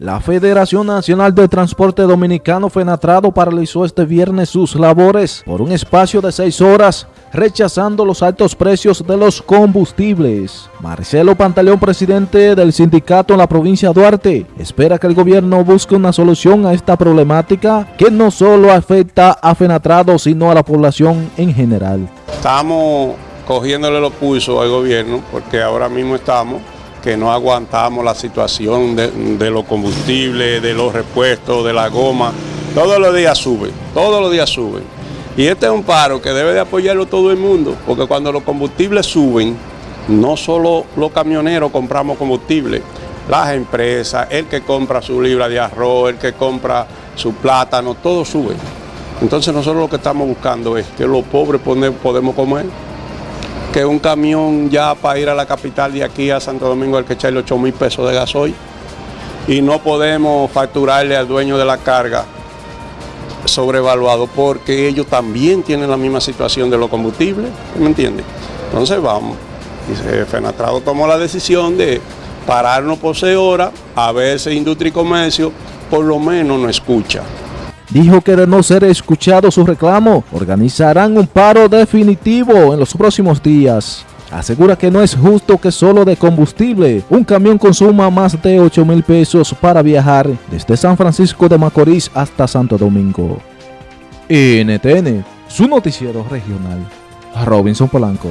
La Federación Nacional de Transporte Dominicano Fenatrado paralizó este viernes sus labores por un espacio de seis horas, rechazando los altos precios de los combustibles. Marcelo Pantaleón, presidente del sindicato en la provincia de Duarte, espera que el gobierno busque una solución a esta problemática que no solo afecta a Fenatrado, sino a la población en general. Estamos cogiéndole los pulsos al gobierno porque ahora mismo estamos que no aguantamos la situación de, los combustibles, de los repuestos, de la goma. Todos los días suben, todos los días suben. Y este es un paro que debe de apoyarlo todo el mundo, porque cuando los combustibles suben, no solo los camioneros compramos combustible, las empresas, el que compra su libra de arroz, el que compra su plátano, todo sube. Entonces nosotros lo que estamos buscando es que los pobres podemos comer que un camión ya para ir a la capital de aquí a Santo Domingo hay que echarle 8 mil pesos de gasoil. Y no podemos facturarle al dueño de la carga sobrevaluado porque ellos también tienen la misma situación de los combustibles, ¿me entiende? Entonces vamos, y Fenatrado tomó la decisión de pararnos por seis horas, a ver si Industria y Comercio por lo menos nos escucha dijo que de no ser escuchado su reclamo, organizarán un paro definitivo en los próximos días. Asegura que no es justo que solo de combustible un camión consuma más de 8 mil pesos para viajar desde San Francisco de Macorís hasta Santo Domingo. NTN, su noticiero regional. Robinson Polanco.